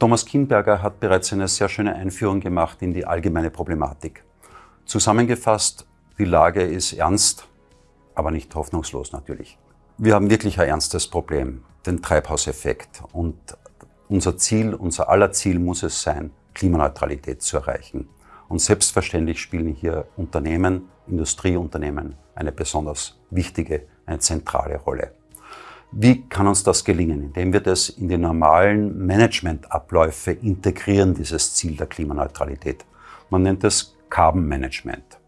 Thomas Kinberger hat bereits eine sehr schöne Einführung gemacht in die allgemeine Problematik. Zusammengefasst, die Lage ist ernst, aber nicht hoffnungslos natürlich. Wir haben wirklich ein ernstes Problem, den Treibhauseffekt. Und unser Ziel, unser aller Ziel muss es sein, Klimaneutralität zu erreichen. Und selbstverständlich spielen hier Unternehmen, Industrieunternehmen eine besonders wichtige, eine zentrale Rolle. Wie kann uns das gelingen? Indem wir das in die normalen Managementabläufe integrieren, dieses Ziel der Klimaneutralität. Man nennt es Carbon Management.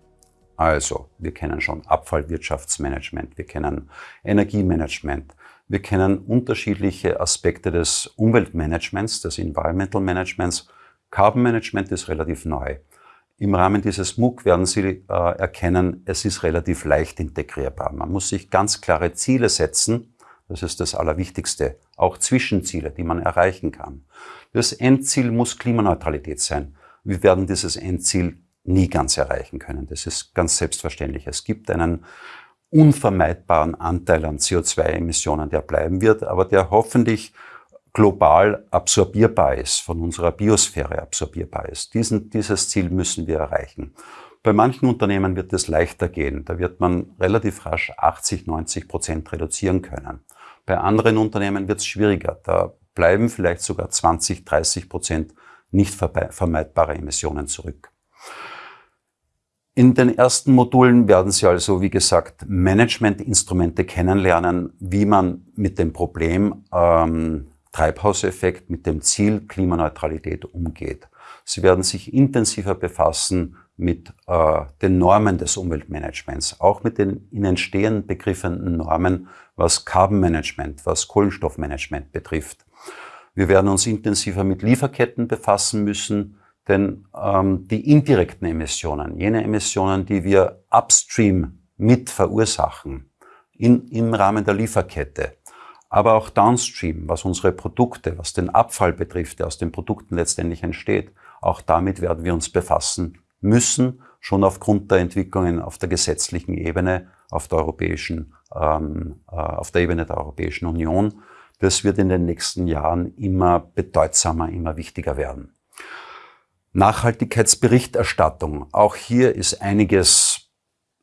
Also, wir kennen schon Abfallwirtschaftsmanagement, wir kennen Energiemanagement, wir kennen unterschiedliche Aspekte des Umweltmanagements, des Environmental Managements. Carbon Management ist relativ neu. Im Rahmen dieses MOOC werden Sie äh, erkennen, es ist relativ leicht integrierbar. Man muss sich ganz klare Ziele setzen, das ist das Allerwichtigste. Auch Zwischenziele, die man erreichen kann. Das Endziel muss Klimaneutralität sein. Wir werden dieses Endziel nie ganz erreichen können. Das ist ganz selbstverständlich. Es gibt einen unvermeidbaren Anteil an CO2-Emissionen, der bleiben wird, aber der hoffentlich global absorbierbar ist, von unserer Biosphäre absorbierbar ist. Diesen, dieses Ziel müssen wir erreichen. Bei manchen Unternehmen wird es leichter gehen. Da wird man relativ rasch 80, 90 Prozent reduzieren können. Bei anderen Unternehmen wird es schwieriger. Da bleiben vielleicht sogar 20, 30 Prozent nicht vermeidbare Emissionen zurück. In den ersten Modulen werden Sie also, wie gesagt, Managementinstrumente kennenlernen, wie man mit dem Problem ähm, Treibhauseffekt, mit dem Ziel Klimaneutralität umgeht. Sie werden sich intensiver befassen mit äh, den Normen des Umweltmanagements, auch mit den in Entstehen begriffenen Normen, was Carbon Management, was Kohlenstoffmanagement betrifft. Wir werden uns intensiver mit Lieferketten befassen müssen, denn ähm, die indirekten Emissionen, jene Emissionen, die wir upstream mit verursachen, in, im Rahmen der Lieferkette, aber auch downstream, was unsere Produkte, was den Abfall betrifft, der aus den Produkten letztendlich entsteht, auch damit werden wir uns befassen müssen, schon aufgrund der Entwicklungen auf der gesetzlichen Ebene, auf der europäischen, ähm, äh, auf der Ebene der Europäischen Union. Das wird in den nächsten Jahren immer bedeutsamer, immer wichtiger werden. Nachhaltigkeitsberichterstattung. Auch hier ist einiges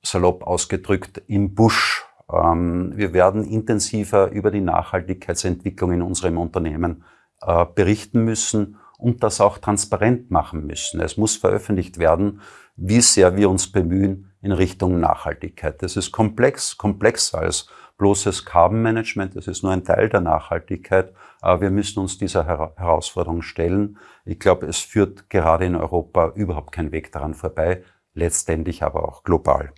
salopp ausgedrückt im Busch. Ähm, wir werden intensiver über die Nachhaltigkeitsentwicklung in unserem Unternehmen äh, berichten müssen und das auch transparent machen müssen. Es muss veröffentlicht werden, wie sehr wir uns bemühen in Richtung Nachhaltigkeit. Das ist komplex, komplexer als bloßes Carbon Management. Das ist nur ein Teil der Nachhaltigkeit. Aber wir müssen uns dieser Herausforderung stellen. Ich glaube, es führt gerade in Europa überhaupt kein Weg daran vorbei, letztendlich aber auch global.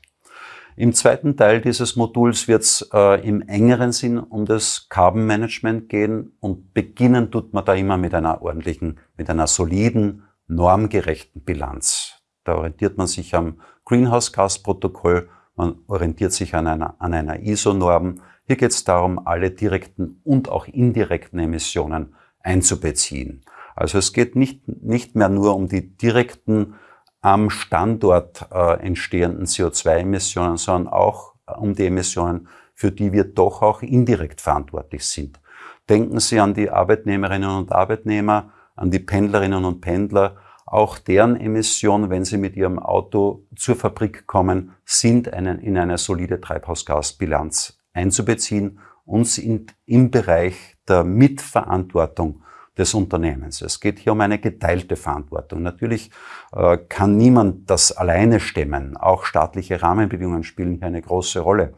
Im zweiten Teil dieses Moduls wird es äh, im engeren Sinn um das Carbon Management gehen und beginnen tut man da immer mit einer ordentlichen, mit einer soliden, normgerechten Bilanz. Da orientiert man sich am Greenhouse Gas Protokoll, man orientiert sich an einer, an einer ISO-Norm. Hier geht es darum, alle direkten und auch indirekten Emissionen einzubeziehen. Also es geht nicht, nicht mehr nur um die direkten am Standort äh, entstehenden CO2-Emissionen, sondern auch äh, um die Emissionen, für die wir doch auch indirekt verantwortlich sind. Denken Sie an die Arbeitnehmerinnen und Arbeitnehmer, an die Pendlerinnen und Pendler. Auch deren Emissionen, wenn sie mit ihrem Auto zur Fabrik kommen, sind einen, in eine solide Treibhausgasbilanz einzubeziehen und sind im Bereich der Mitverantwortung des Unternehmens. Es geht hier um eine geteilte Verantwortung. Natürlich äh, kann niemand das alleine stemmen. Auch staatliche Rahmenbedingungen spielen hier eine große Rolle.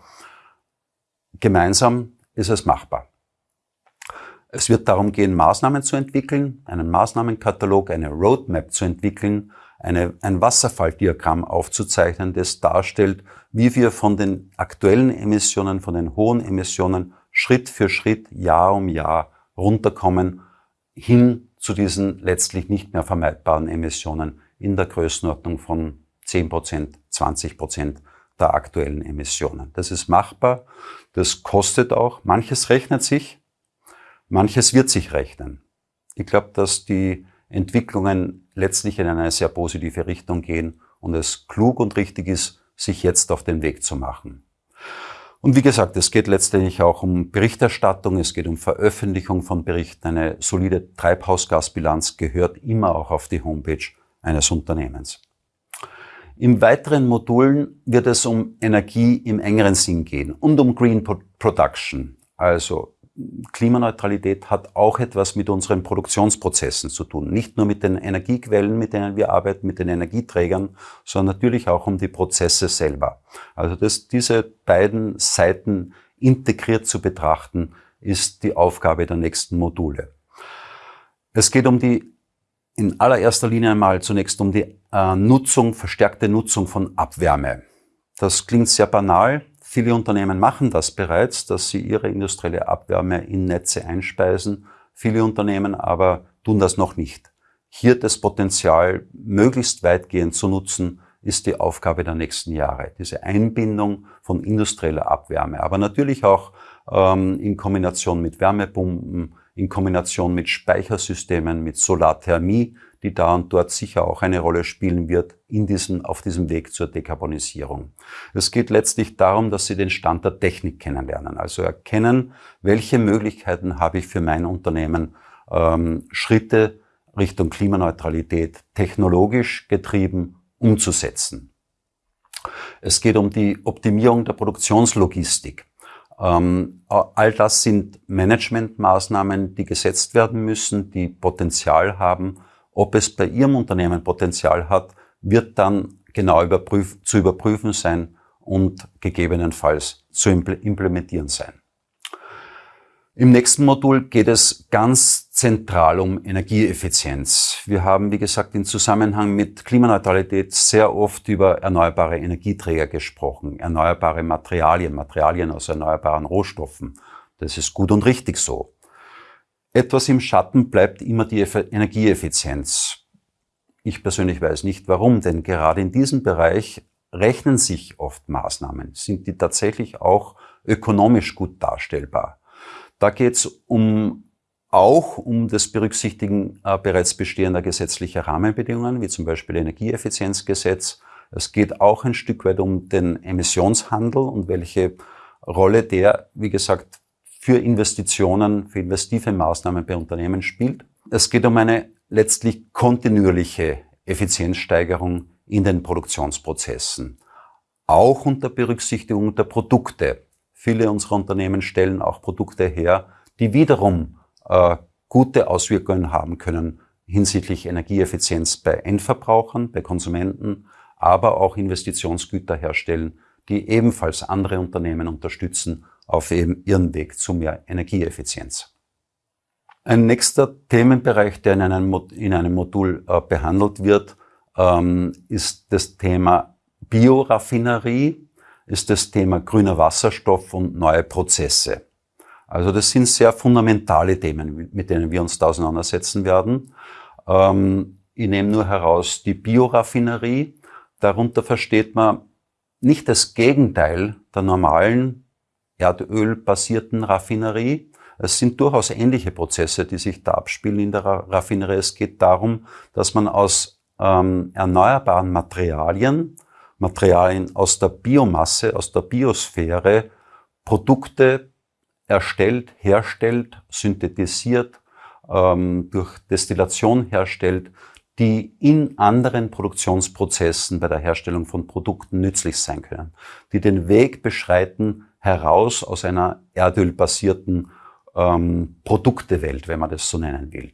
Gemeinsam ist es machbar. Es wird darum gehen, Maßnahmen zu entwickeln, einen Maßnahmenkatalog, eine Roadmap zu entwickeln, eine, ein Wasserfalldiagramm aufzuzeichnen, das darstellt, wie wir von den aktuellen Emissionen, von den hohen Emissionen Schritt für Schritt, Jahr um Jahr runterkommen hin zu diesen letztlich nicht mehr vermeidbaren Emissionen in der Größenordnung von 10 Prozent, 20 Prozent der aktuellen Emissionen. Das ist machbar, das kostet auch, manches rechnet sich, manches wird sich rechnen. Ich glaube, dass die Entwicklungen letztlich in eine sehr positive Richtung gehen und es klug und richtig ist, sich jetzt auf den Weg zu machen. Und wie gesagt, es geht letztendlich auch um Berichterstattung, es geht um Veröffentlichung von Berichten. Eine solide Treibhausgasbilanz gehört immer auch auf die Homepage eines Unternehmens. Im weiteren Modulen wird es um Energie im engeren Sinn gehen und um Green Production. Also Klimaneutralität hat auch etwas mit unseren Produktionsprozessen zu tun. Nicht nur mit den Energiequellen, mit denen wir arbeiten, mit den Energieträgern, sondern natürlich auch um die Prozesse selber. Also das, diese beiden Seiten integriert zu betrachten, ist die Aufgabe der nächsten Module. Es geht um die in allererster Linie einmal zunächst um die äh, Nutzung, verstärkte Nutzung von Abwärme. Das klingt sehr banal, Viele Unternehmen machen das bereits, dass sie ihre industrielle Abwärme in Netze einspeisen. Viele Unternehmen aber tun das noch nicht. Hier das Potenzial möglichst weitgehend zu nutzen, ist die Aufgabe der nächsten Jahre. Diese Einbindung von industrieller Abwärme, aber natürlich auch ähm, in Kombination mit Wärmepumpen, in Kombination mit Speichersystemen, mit Solarthermie, die da und dort sicher auch eine Rolle spielen wird in diesem, auf diesem Weg zur Dekarbonisierung. Es geht letztlich darum, dass Sie den Stand der Technik kennenlernen, also erkennen, welche Möglichkeiten habe ich für mein Unternehmen, ähm, Schritte Richtung Klimaneutralität technologisch getrieben umzusetzen. Es geht um die Optimierung der Produktionslogistik. Ähm, all das sind Managementmaßnahmen, die gesetzt werden müssen, die Potenzial haben, ob es bei Ihrem Unternehmen Potenzial hat, wird dann genau überprüf zu überprüfen sein und gegebenenfalls zu implementieren sein. Im nächsten Modul geht es ganz zentral um Energieeffizienz. Wir haben, wie gesagt, im Zusammenhang mit Klimaneutralität sehr oft über erneuerbare Energieträger gesprochen, erneuerbare Materialien, Materialien aus erneuerbaren Rohstoffen. Das ist gut und richtig so. Etwas im Schatten bleibt immer die Energieeffizienz. Ich persönlich weiß nicht warum, denn gerade in diesem Bereich rechnen sich oft Maßnahmen. Sind die tatsächlich auch ökonomisch gut darstellbar? Da geht es um, auch um das Berücksichtigen äh, bereits bestehender gesetzlicher Rahmenbedingungen, wie zum Beispiel Energieeffizienzgesetz. Es geht auch ein Stück weit um den Emissionshandel und welche Rolle der, wie gesagt, für Investitionen, für investive Maßnahmen bei Unternehmen spielt. Es geht um eine letztlich kontinuierliche Effizienzsteigerung in den Produktionsprozessen, auch unter Berücksichtigung der Produkte. Viele unserer Unternehmen stellen auch Produkte her, die wiederum äh, gute Auswirkungen haben können hinsichtlich Energieeffizienz bei Endverbrauchern, bei Konsumenten, aber auch Investitionsgüter herstellen, die ebenfalls andere Unternehmen unterstützen auf eben ihren Weg zu mehr Energieeffizienz. Ein nächster Themenbereich, der in einem, in einem Modul äh, behandelt wird, ähm, ist das Thema Bioraffinerie, ist das Thema grüner Wasserstoff und neue Prozesse. Also das sind sehr fundamentale Themen, mit denen wir uns da auseinandersetzen werden. Ähm, ich nehme nur heraus die Bioraffinerie. Darunter versteht man nicht das Gegenteil der normalen erdölbasierten Raffinerie. Es sind durchaus ähnliche Prozesse, die sich da abspielen in der Raffinerie. Es geht darum, dass man aus ähm, erneuerbaren Materialien, Materialien aus der Biomasse, aus der Biosphäre, Produkte erstellt, herstellt, synthetisiert, ähm, durch Destillation herstellt, die in anderen Produktionsprozessen bei der Herstellung von Produkten nützlich sein können, die den Weg beschreiten heraus aus einer erdölbasierten ähm, Produktewelt, wenn man das so nennen will.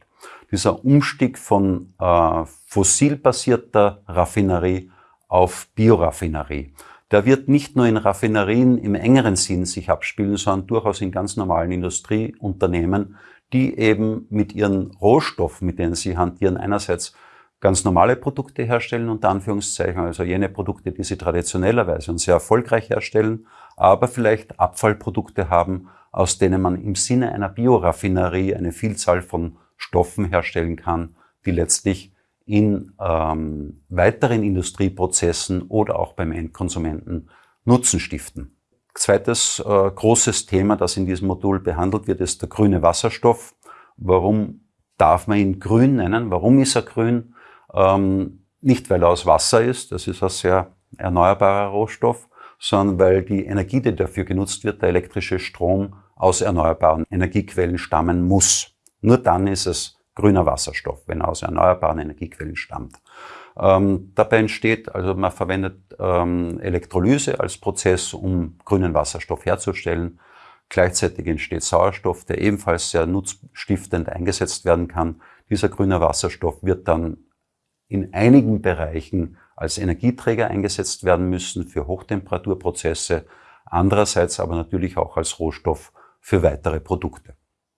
Dieser Umstieg von äh, fossilbasierter Raffinerie auf Bioraffinerie, der wird nicht nur in Raffinerien im engeren Sinn sich abspielen, sondern durchaus in ganz normalen Industrieunternehmen, die eben mit ihren Rohstoffen, mit denen sie hantieren, einerseits ganz normale Produkte herstellen, unter Anführungszeichen, also jene Produkte, die sie traditionellerweise und sehr erfolgreich herstellen, aber vielleicht Abfallprodukte haben, aus denen man im Sinne einer Bioraffinerie eine Vielzahl von Stoffen herstellen kann, die letztlich in ähm, weiteren Industrieprozessen oder auch beim Endkonsumenten Nutzen stiften. Zweites äh, großes Thema, das in diesem Modul behandelt wird, ist der grüne Wasserstoff. Warum darf man ihn grün nennen? Warum ist er grün? Ähm, nicht, weil er aus Wasser ist, das ist ein sehr erneuerbarer Rohstoff, sondern weil die Energie, die dafür genutzt wird, der elektrische Strom aus erneuerbaren Energiequellen stammen muss. Nur dann ist es grüner Wasserstoff, wenn er aus erneuerbaren Energiequellen stammt. Ähm, dabei entsteht, also man verwendet ähm, Elektrolyse als Prozess, um grünen Wasserstoff herzustellen. Gleichzeitig entsteht Sauerstoff, der ebenfalls sehr nutzstiftend eingesetzt werden kann. Dieser grüne Wasserstoff wird dann in einigen Bereichen als Energieträger eingesetzt werden müssen für Hochtemperaturprozesse, andererseits aber natürlich auch als Rohstoff für weitere Produkte.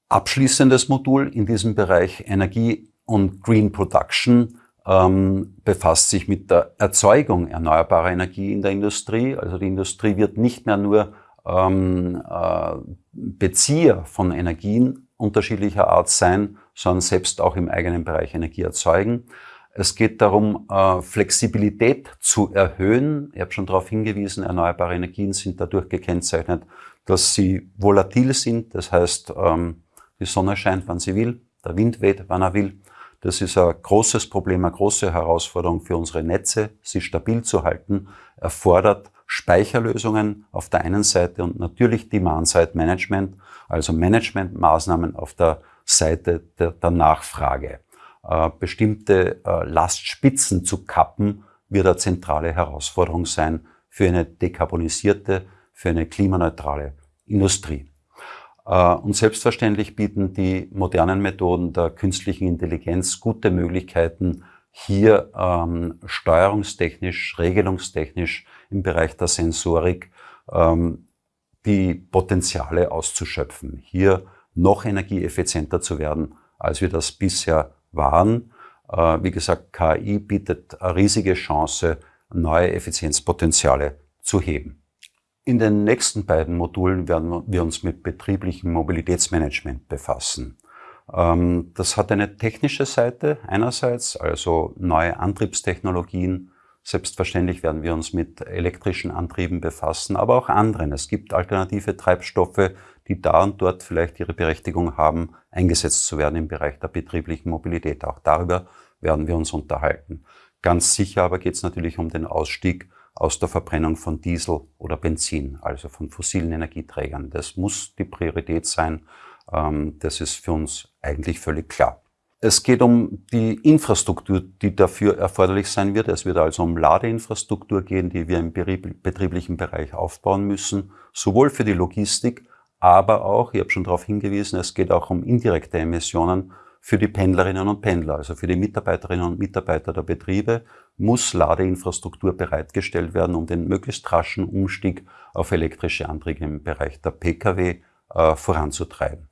Abschließendes Modul in diesem Bereich Energie und Green Production ähm, befasst sich mit der Erzeugung erneuerbarer Energie in der Industrie. Also die Industrie wird nicht mehr nur ähm, äh, Bezieher von Energien unterschiedlicher Art sein, sondern selbst auch im eigenen Bereich Energie erzeugen. Es geht darum, äh, Flexibilität zu erhöhen. Ich habe schon darauf hingewiesen, erneuerbare Energien sind dadurch gekennzeichnet, dass sie volatil sind. Das heißt, ähm, die Sonne scheint, wann sie will, der Wind weht, wann er will. Das ist ein großes Problem, eine große Herausforderung für unsere Netze, sie stabil zu halten, erfordert Speicherlösungen auf der einen Seite und natürlich Demand-Side-Management, also Managementmaßnahmen auf der Seite der, der Nachfrage. Äh, bestimmte äh, Lastspitzen zu kappen, wird eine zentrale Herausforderung sein für eine dekarbonisierte, für eine klimaneutrale Industrie. Äh, und selbstverständlich bieten die modernen Methoden der künstlichen Intelligenz gute Möglichkeiten, hier ähm, steuerungstechnisch, regelungstechnisch im Bereich der Sensorik ähm, die Potenziale auszuschöpfen, hier noch energieeffizienter zu werden, als wir das bisher waren. Äh, wie gesagt, KI bietet eine riesige Chance, neue Effizienzpotenziale zu heben. In den nächsten beiden Modulen werden wir uns mit betrieblichem Mobilitätsmanagement befassen. Ähm, das hat eine technische Seite einerseits, also neue Antriebstechnologien. Selbstverständlich werden wir uns mit elektrischen Antrieben befassen, aber auch anderen. Es gibt alternative Treibstoffe, die da und dort vielleicht ihre Berechtigung haben, eingesetzt zu werden im Bereich der betrieblichen Mobilität. Auch darüber werden wir uns unterhalten. Ganz sicher aber geht es natürlich um den Ausstieg aus der Verbrennung von Diesel oder Benzin, also von fossilen Energieträgern. Das muss die Priorität sein. Ähm, das ist für uns eigentlich völlig klar. Es geht um die Infrastruktur, die dafür erforderlich sein wird. Es wird also um Ladeinfrastruktur gehen, die wir im betrieblichen Bereich aufbauen müssen, sowohl für die Logistik aber auch, ich habe schon darauf hingewiesen, es geht auch um indirekte Emissionen für die Pendlerinnen und Pendler, also für die Mitarbeiterinnen und Mitarbeiter der Betriebe, muss Ladeinfrastruktur bereitgestellt werden, um den möglichst raschen Umstieg auf elektrische Antriebe im Bereich der Pkw äh, voranzutreiben.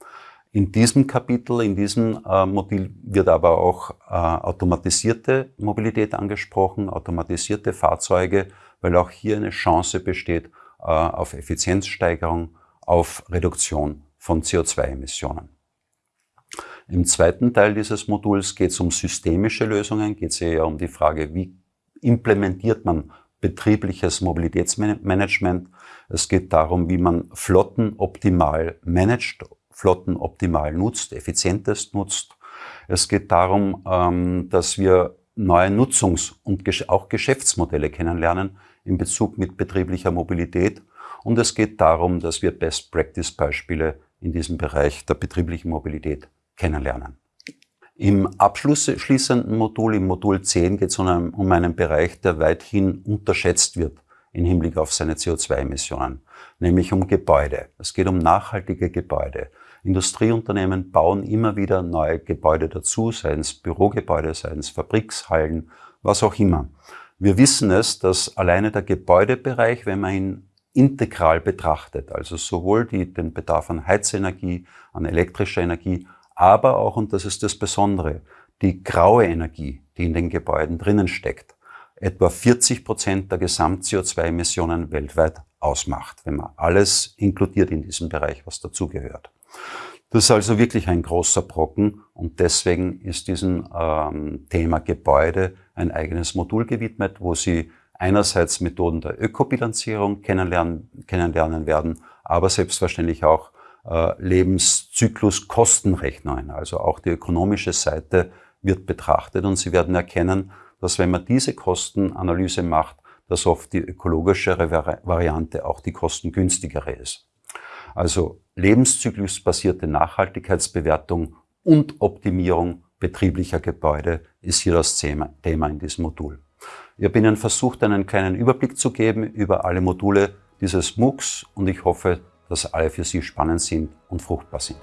In diesem Kapitel, in diesem äh, Modul wird aber auch äh, automatisierte Mobilität angesprochen, automatisierte Fahrzeuge, weil auch hier eine Chance besteht äh, auf Effizienzsteigerung auf Reduktion von CO2-Emissionen. Im zweiten Teil dieses Moduls geht es um systemische Lösungen, geht es eher um die Frage, wie implementiert man betriebliches Mobilitätsmanagement. Es geht darum, wie man Flotten optimal managt, Flotten optimal nutzt, effizientest nutzt. Es geht darum, ähm, dass wir neue Nutzungs- und auch Geschäftsmodelle kennenlernen in Bezug mit betrieblicher Mobilität und es geht darum, dass wir Best-Practice-Beispiele in diesem Bereich der betrieblichen Mobilität kennenlernen. Im abschließenden Modul, im Modul 10, geht es um einen, um einen Bereich, der weithin unterschätzt wird im Hinblick auf seine CO2-Emissionen, nämlich um Gebäude. Es geht um nachhaltige Gebäude. Industrieunternehmen bauen immer wieder neue Gebäude dazu, seien es Bürogebäude, seien es Fabrikshallen, was auch immer. Wir wissen es, dass alleine der Gebäudebereich, wenn man ihn integral betrachtet, also sowohl die, den Bedarf an Heizenergie, an elektrischer Energie, aber auch, und das ist das Besondere, die graue Energie, die in den Gebäuden drinnen steckt, etwa 40 Prozent der Gesamt-CO2-Emissionen weltweit ausmacht, wenn man alles inkludiert in diesem Bereich, was dazugehört. Das ist also wirklich ein großer Brocken und deswegen ist diesem ähm, Thema Gebäude ein eigenes Modul gewidmet, wo Sie einerseits Methoden der Ökobilanzierung kennenlernen, kennenlernen werden, aber selbstverständlich auch äh, Lebenszykluskostenrechnungen. Also auch die ökonomische Seite wird betrachtet und Sie werden erkennen, dass wenn man diese Kostenanalyse macht, dass oft die ökologischere Variante auch die kostengünstigere ist. Also lebenszyklusbasierte Nachhaltigkeitsbewertung und Optimierung betrieblicher Gebäude ist hier das Thema in diesem Modul. Ich habe Ihnen versucht, einen kleinen Überblick zu geben über alle Module dieses MOOCs und ich hoffe, dass alle für Sie spannend sind und fruchtbar sind.